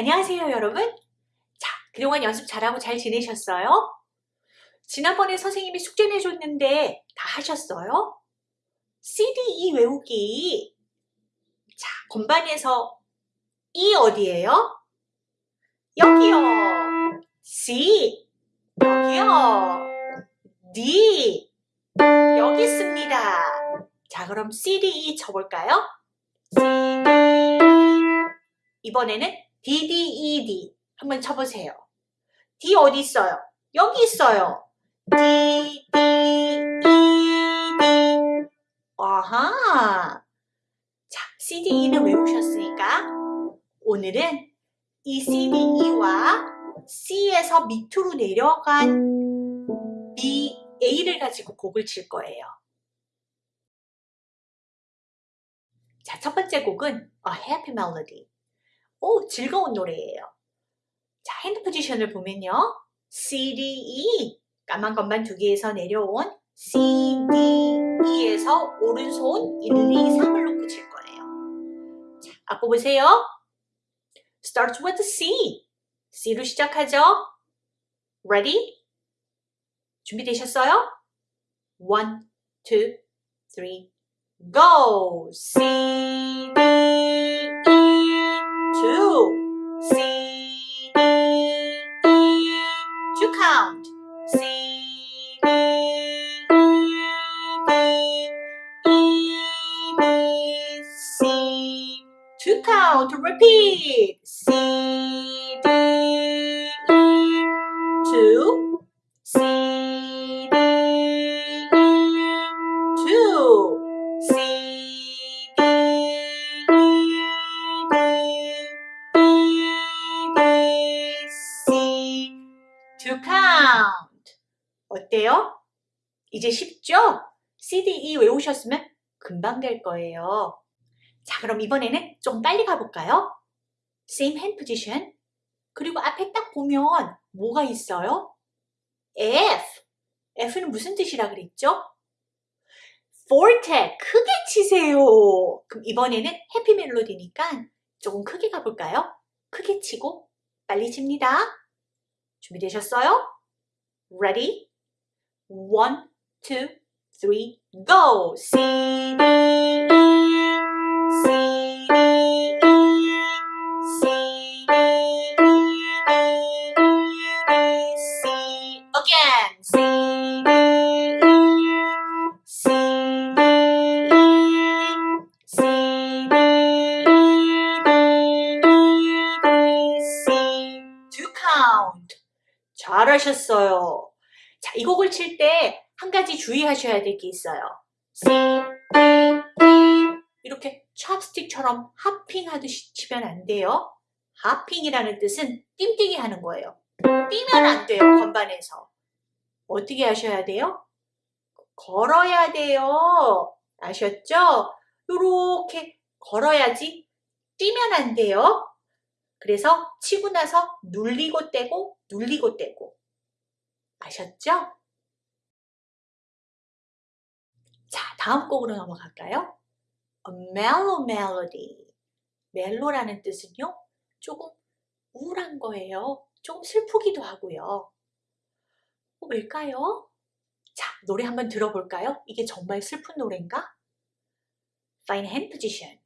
안녕하세요 여러분 자 그동안 연습 잘하고 잘 지내셨어요? 지난번에 선생님이 숙제 내줬는데 다 하셨어요? CDE 외우기 자 건반에서 E 어디예요? 여기요 C 여기요 D 여기 있습니다 자 그럼 CDE 쳐볼까요? CDE 이번에는 DDED 한번 쳐보세요. D 어디 있어요? 여기 있어요. D, D, E, D. 아하. 자, CDE는 외우셨으니까 오늘은 이 CDE와 C에서 밑으로 내려간 B, A를 가지고 곡을 칠 거예요. 자, 첫 번째 곡은 A Happy Melody. 오, 즐거운 노래예요. 자, 핸드 포지션을 보면요. C, D, E 까만 것만 두 개에서 내려온 C, D, E에서 오른손 1, 2, 3을 놓고 칠 거예요. 자, 악보 보세요. Starts with C. C로 시작하죠. Ready? 준비되셨어요? One, two, three, go! C, D, E, two, C, D, E, two count. C, D, E, D, E, D, C, two count. Repeat. C, 이제 쉽죠? C, D, E 외우셨으면 금방 될 거예요. 자, 그럼 이번에는 좀 빨리 가볼까요? Same hand position. 그리고 앞에 딱 보면 뭐가 있어요? F. F는 무슨 뜻이라 그랬죠? forte. 크게 치세요. 그럼 이번에는 해피 멜로디니까 조금 크게 가볼까요? 크게 치고 빨리 칩니다. 준비되셨어요? Ready? One, two, three, go! C, D, E, C, D, E, C, D, E, E, C. Again. C, D, E, C, D, E, C, D, E, D, C. Two count. 잘하셨어요. 자, 이 곡을 칠때 한 가지 주의하셔야 될 게 있어요. C, 이렇게 찹스틱처럼 하핑하듯이 치면 안 돼요. 하핑이라는 뜻은 띵뛰기 하는 거예요. 뛰면 안 돼요, 건반에서. 어떻게 하셔야 돼요? 걸어야 돼요. 아셨죠? 요렇게 걸어야지 뛰면 안 돼요. 그래서 치고 나서 눌리고 떼고 눌리고 떼고 아셨죠? 다음 곡으로 넘어갈까요? A mellow melody. 멜로라는 뜻은요, 조금 우울한 거예요. 조금 슬프기도 하고요. 어, 왜일까요? 자, 노래 한번 들어볼까요? 이게 정말 슬픈 노래인가? Fine hand position.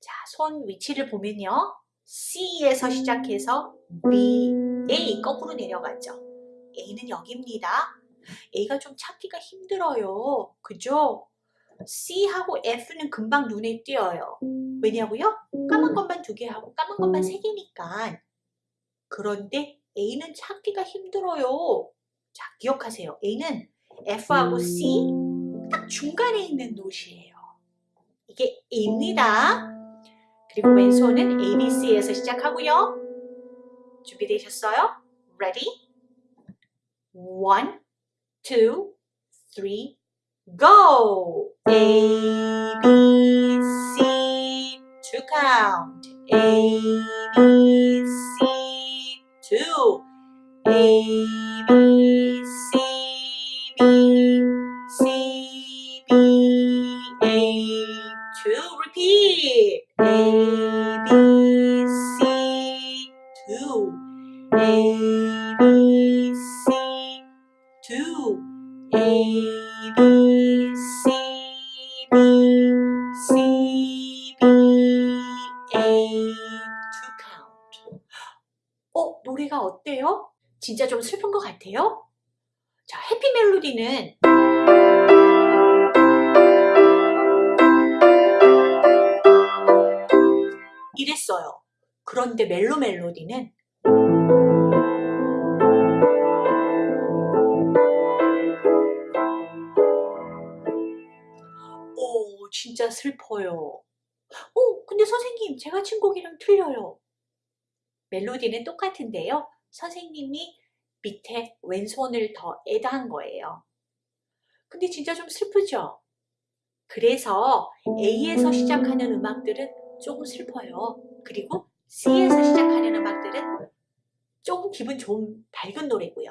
자, 손 위치를 보면요. C에서 시작해서 B, A 거꾸로 내려가죠. A는 여기입니다. A가 좀 찾기가 힘들어요. 그죠? C하고 F는 금방 눈에 띄어요. 왜냐고요? 까만 것만 두 개 하고 까만 것만 세 개니까. 그런데 A는 찾기가 힘들어요. 자, 기억하세요. A는 F하고 C 딱 중간에 있는 노트이에요. 이게 A입니다. 그리고 왼손은 A, B, C에서 시작하고요. 준비되셨어요? Ready? One, two, three, go! A, B, C, two count. A, B, C, two. A, B, C, B, C, B, A, two. Repeat. A, 진짜 좀 슬픈 것 같아요? 자, 해피 멜로디는 이랬어요. 그런데 멜로 멜로디는 오, 진짜 슬퍼요. 오, 근데 선생님, 제가 친 곡이랑 틀려요. 멜로디는 똑같은데요. 선생님이 밑에 왼손을 더 애다한 거예요. 근데 진짜 좀 슬프죠? 그래서 A에서 시작하는 음악들은 조금 슬퍼요. 그리고 C에서 시작하는 음악들은 조금 기분 좋은 밝은 노래고요.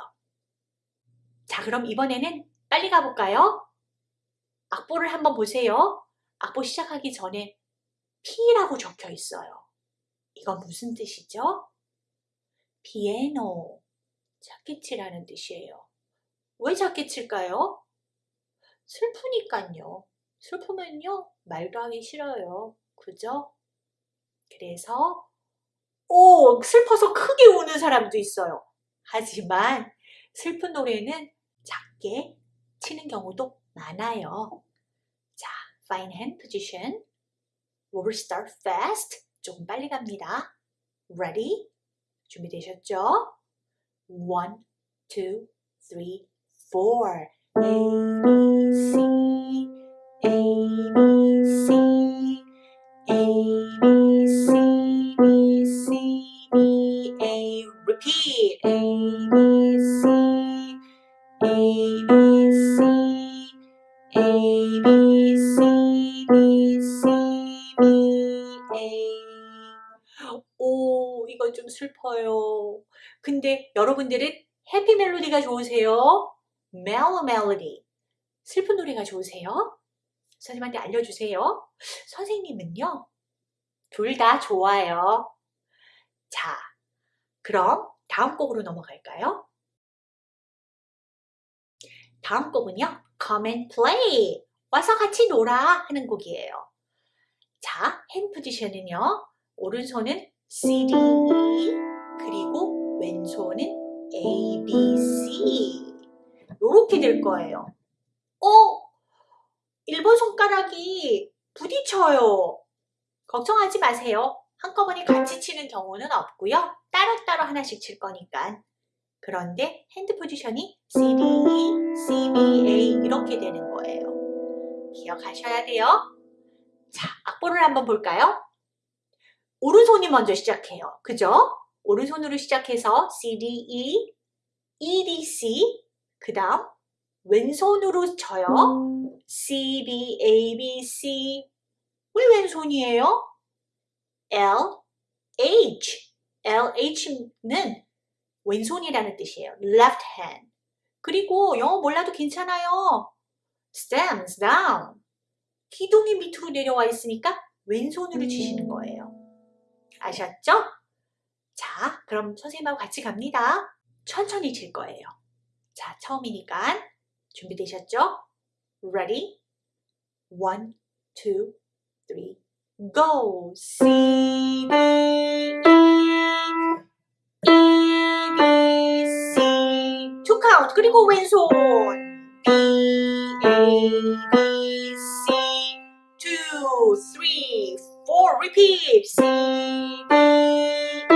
자, 그럼 이번에는 빨리 가볼까요? 악보를 한번 보세요. 악보 시작하기 전에 P라고 적혀 있어요. 이건 무슨 뜻이죠? 피에노, 작게 치라는 뜻이에요. 왜 작게 칠까요? 슬프니까요. 슬프면요, 말도 하기 싫어요. 그죠? 그래서 오, 슬퍼서 크게 우는 사람도 있어요. 하지만 슬픈 노래는 작게 치는 경우도 많아요. 자, fine hand position. We will start fast. 조금 빨리 갑니다. Ready? 준비되셨죠? One, two, three, four. A, B, C, 슬퍼요. 근데 여러분들은 해피 멜로디가 좋으세요? 멜로 멜로디. 슬픈 노래가 좋으세요? 선생님한테 알려주세요. 선생님은요, 둘 다 좋아요. 자, 그럼 다음 곡으로 넘어갈까요? 다음 곡은요, Come and Play. 와서 같이 놀아 하는 곡이에요. 자, 핸 포지션은요, 오른손은 C, D, E, 그리고 왼손은 A, B, C. 이렇게 될 거예요. 어? 1번 손가락이 부딪혀요. 걱정하지 마세요. 한꺼번에 같이 치는 경우는 없고요. 따로따로 하나씩 칠 거니까. 그런데 핸드 포지션이 C, D, E, C, B, A 이렇게 되는 거예요. 기억하셔야 돼요. 자, 악보를 한번 볼까요? 오른손이 먼저 시작해요. 그죠? 오른손으로 시작해서 C, D, E, E, D, C 그 다음 왼손으로 쳐요. C, B, A, B, C 왜 왼손이에요? L, H L, H는 왼손이라는 뜻이에요. left hand 그리고 영어 몰라도 괜찮아요. stands down 기둥이 밑으로 내려와 있으니까 왼손으로 치시는 거예요. 아셨죠? 자, 그럼 선생님하고 같이 갑니다. 천천히 칠 거예요. 자, 처음이니까 준비되셨죠? Ready? One, two, three, go! C, D, E, E, B, C Two count 그리고 왼손 B, A, B, C Two, three, Repeat C, D, E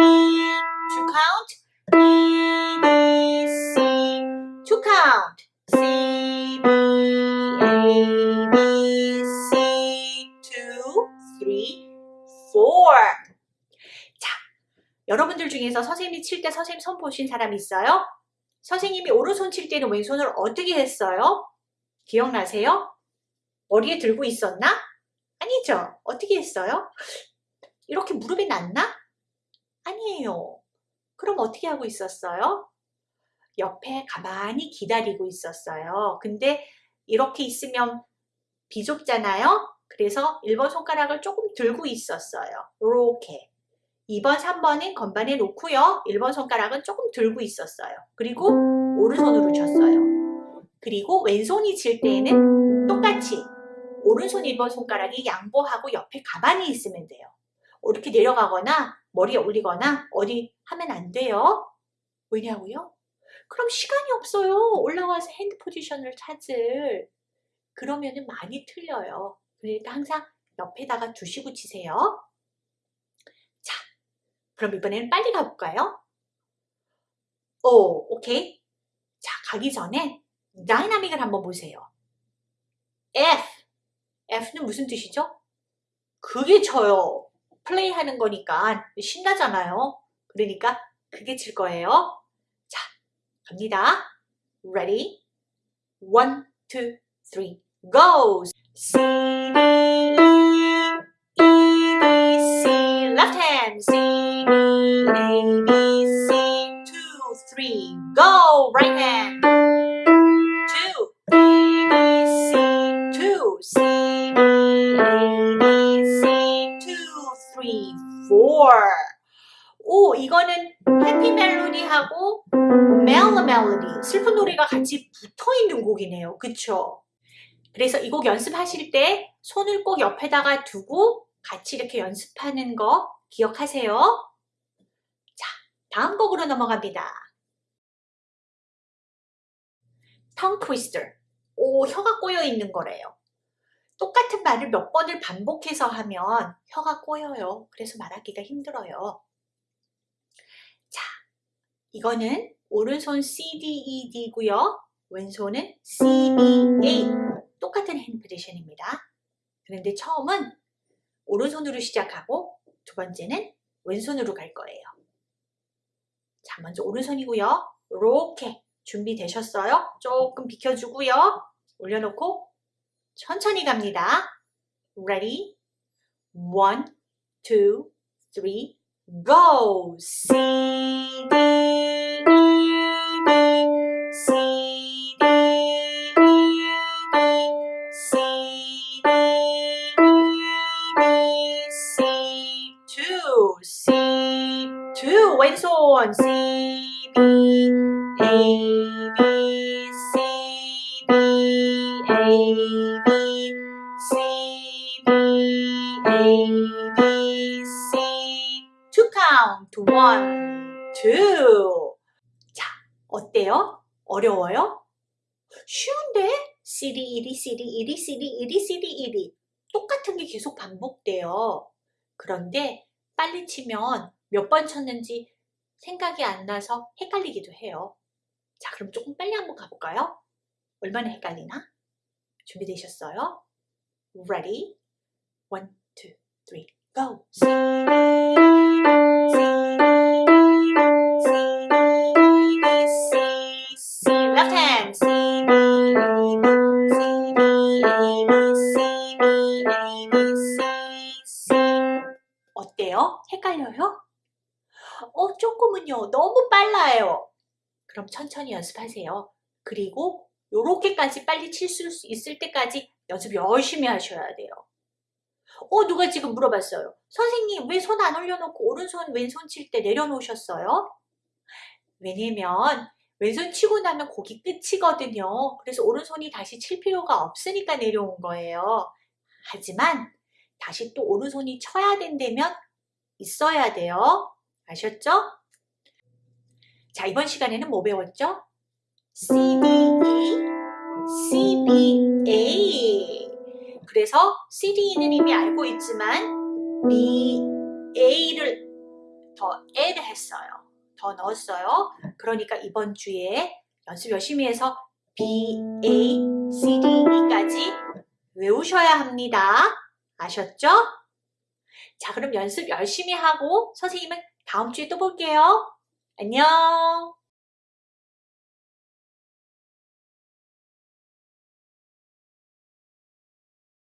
Two count E, B, C Two count C, B, A, B, C Two, three, four 자, 여러분들 중에서 선생님이 칠 때 선생님 손 보신 사람 있어요? 선생님이 오른손 칠 때는 왼손을 어떻게 했어요? 기억나세요? 머리에 들고 있었나? 아니죠. 어떻게 했어요? 이렇게 무릎에 놨나? 아니에요. 그럼 어떻게 하고 있었어요? 옆에 가만히 기다리고 있었어요. 근데 이렇게 있으면 비좁잖아요. 그래서 1번 손가락을 조금 들고 있었어요. 이렇게. 2번, 3번은 건반에 놓고요. 1번 손가락은 조금 들고 있었어요. 그리고 오른손으로 쳤어요. 그리고 왼손이 칠 때에는 똑같이 오른손 1번 손가락이 양보하고 옆에 가만히 있으면 돼요. 이렇게 내려가거나 머리에 올리거나 어디 하면 안 돼요. 왜냐고요? 그럼 시간이 없어요. 올라와서 hand position을 찾을. 그러면은 많이 틀려요. 그러니까 항상 옆에다가 두시고 치세요. 자, 그럼 이번에는 빨리 가볼까요? 오, 오케이. 자, 가기 전에 dynamic을 한번 보세요. F. F는 무슨 뜻이죠? 크게 쳐요. 플레이 하는 거니까 신나잖아요. 그러니까 그게 칠 거예요. 자, 갑니다. Ready? One, two, three, go! C, D, 멜로디하고 멜로 멜로디, 슬픈 노래가 같이 붙어 있는 곡이네요. 그쵸? 그래서 이 곡 연습하실 때 손을 꼭 옆에다가 두고 같이 이렇게 연습하는 거 기억하세요. 자, 다음 곡으로 넘어갑니다. tongue twister. 오, 혀가 꼬여 있는 거래요. 똑같은 말을 몇 번을 반복해서 하면 혀가 꼬여요. 그래서 말하기가 힘들어요. 자, 이거는 오른손 C, D, E, D고요. 왼손은 C, B, A. 똑같은 핸드 포지션입니다. 그런데 처음은 오른손으로 시작하고 두 번째는 왼손으로 갈 거예요. 자, 먼저 오른손이고요. 이렇게 준비되셨어요? 조금 비켜주고요. 올려놓고 천천히 갑니다. Ready? One, two, three, go! C, D, E, B, C, D, E, B, C, D, E, B, C, two, C, two, 왼손, C, B, A, 어때요? 어려워요? 쉬운데? CD, 1이, CD, 1이, CD, 1이, CD, 1이. 똑같은 게 계속 반복돼요. 그런데 빨리 치면 몇 번 쳤는지 생각이 안 나서 헷갈리기도 해요. 자, 그럼 조금 빨리 한번 가볼까요? 얼마나 헷갈리나? 준비되셨어요? Ready? One, two, three, go! 빨라요. 그럼 천천히 연습하세요. 그리고 요렇게까지 빨리 칠 수 있을 때까지 연습 열심히 하셔야 돼요. 어, 누가 지금 물어봤어요. 선생님, 왜 손 안 올려놓고 오른손, 왼손 칠 때 내려놓으셨어요? 왜냐면 왼손 치고 나면 곡이 끝이거든요. 그래서 오른손이 다시 칠 필요가 없으니까 내려온 거예요. 하지만 다시 또 오른손이 쳐야 된다면 있어야 돼요. 아셨죠? 자, 이번 시간에는 뭐 배웠죠? C, D, E, C, B, A. 그래서 C, D, E는 이미 알고 있지만 B, A를 더 add 했어요. 더 넣었어요. 그러니까 이번 주에 연습 열심히 해서 B, A, C, D, E까지 외우셔야 합니다. 아셨죠? 자, 그럼 연습 열심히 하고 선생님은 다음 주에 또 볼게요. 안녕!